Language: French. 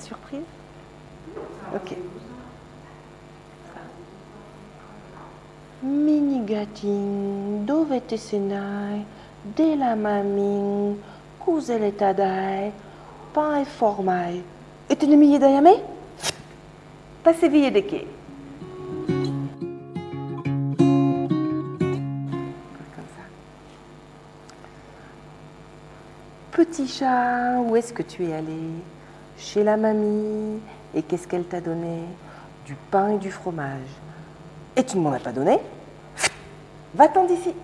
surprise? Ok. Minigatin, dovete senai, de la mamin, kuzele tadai, pain formai. Et tu ne m'y dayame Passez veiller de quai. Petit chat, où est-ce que tu es allé? Chez la mamie. Et qu'est-ce qu'elle t'a donné? Du pain et du fromage. Et tu ne m'en as pas donné? Va-t'en d'ici.